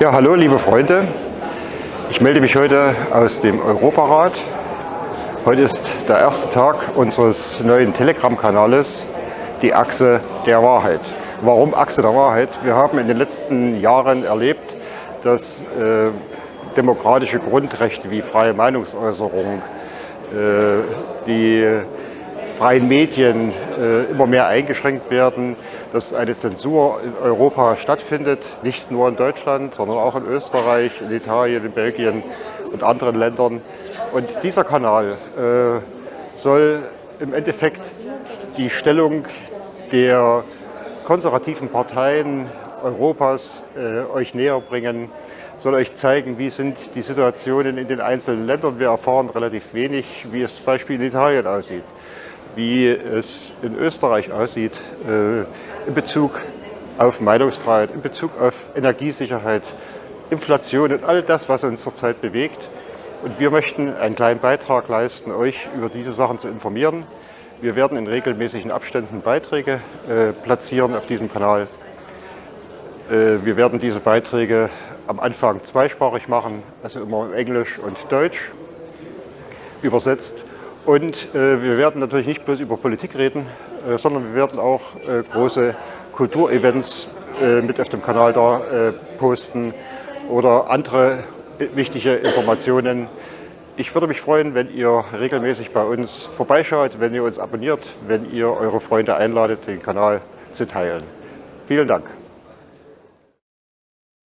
Ja, hallo liebe Freunde. Ich melde mich heute aus dem Europarat. Heute ist der erste Tag unseres neuen Telegram-Kanales, die Achse der Wahrheit. Warum Achse der Wahrheit? Wir haben in den letzten Jahren erlebt, dass äh, demokratische Grundrechte wie freie Meinungsäußerung, äh, die freien Medien äh, immer mehr eingeschränkt werden, dass eine Zensur in Europa stattfindet, nicht nur in Deutschland, sondern auch in Österreich, in Italien, in Belgien und anderen Ländern. Und dieser Kanal äh, soll im Endeffekt die Stellung der konservativen Parteien Europas äh, euch näher bringen, soll euch zeigen, wie sind die Situationen in den einzelnen Ländern. Wir erfahren relativ wenig, wie es zum Beispiel in Italien aussieht wie es in Österreich aussieht äh, in Bezug auf Meinungsfreiheit, in Bezug auf Energiesicherheit, Inflation und all das, was uns zurzeit bewegt. Und wir möchten einen kleinen Beitrag leisten, euch über diese Sachen zu informieren. Wir werden in regelmäßigen Abständen Beiträge äh, platzieren auf diesem Kanal. Äh, wir werden diese Beiträge am Anfang zweisprachig machen, also immer Englisch und Deutsch übersetzt. Und äh, wir werden natürlich nicht bloß über Politik reden, äh, sondern wir werden auch äh, große Kulturevents äh, mit auf dem Kanal da äh, posten oder andere wichtige Informationen. Ich würde mich freuen, wenn ihr regelmäßig bei uns vorbeischaut, wenn ihr uns abonniert, wenn ihr eure Freunde einladet, den Kanal zu teilen. Vielen Dank.